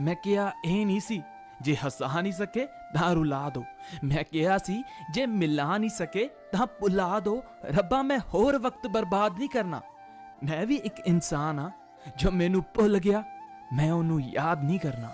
ਮੈਂ ਕਿਹਾ, ਇਹ ਨਹੀਂ ਸੀ। ਜੇ ਹੱਸਾ ਨਹੀਂ ਸਕੇ ਤਾਂ ਰੁਲਾ ਦੋ। ਮੈਂ ਕਿਹਾ ਸੀ, ਜੇ ਮਿਲਾ ਨਹੀਂ ਸਕੇ, ਤਾਂ ਭੁਲਾ ਦੋ। ਰੱਬਾ, ਮੈਂ ਹੋਰ ਵਕਤ ਬਰਬਾਦ ਨਹੀਂ ਕਰਨਾ। ਮੈਂ ਵੀ ਇੱਕ ਇਨਸਾਨ ਆ ਜੋ ਮੈਨੂੰ ਭੁੱਲ ਗਿਆ। ਮੈਂ ਉਹਨੂੰ ਯਾਦ ਨਹੀਂ ਕਰਨਾ।